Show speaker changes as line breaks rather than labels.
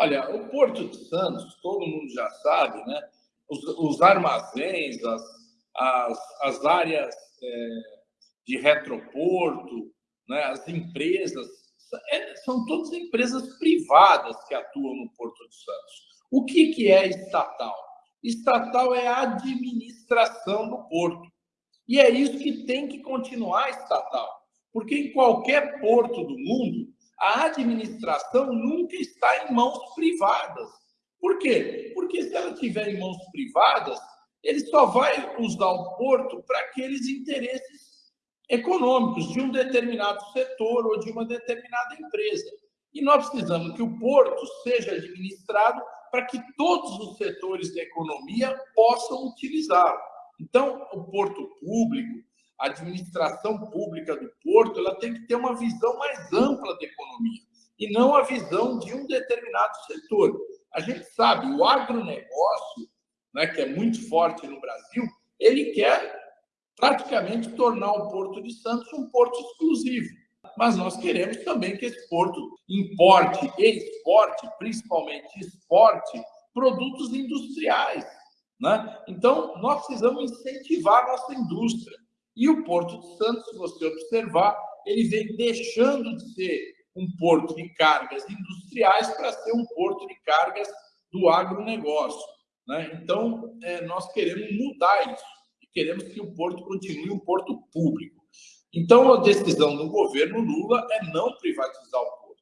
Olha, o Porto de Santos, todo mundo já sabe, né? Os, os armazéns, as, as, as áreas é, de retroporto, né? as empresas, é, são todas empresas privadas que atuam no Porto de Santos. O que, que é estatal? Estatal é a administração do porto. E é isso que tem que continuar estatal. Porque em qualquer porto do mundo, a administração nunca está em mãos privadas. Por quê? Porque se ela estiver em mãos privadas, ele só vai usar o porto para aqueles interesses econômicos de um determinado setor ou de uma determinada empresa. E nós precisamos que o porto seja administrado para que todos os setores da economia possam utilizá-lo. Então, o porto público, a administração pública do porto, ela tem que ter uma visão mais ampla da economia e não a visão de um determinado setor. A gente sabe, o agronegócio, né, que é muito forte no Brasil, ele quer praticamente tornar o Porto de Santos um porto exclusivo. Mas nós queremos também que esse porto importe e exporte, principalmente exporte, produtos industriais. Né? Então, nós precisamos incentivar a nossa indústria. E o Porto de Santos, se você observar, ele vem deixando de ser um porto de cargas industriais para ser um porto de cargas do agronegócio. Né? Então, é, nós queremos mudar isso e queremos que o porto continue um porto público. Então, a decisão do governo Lula é não privatizar o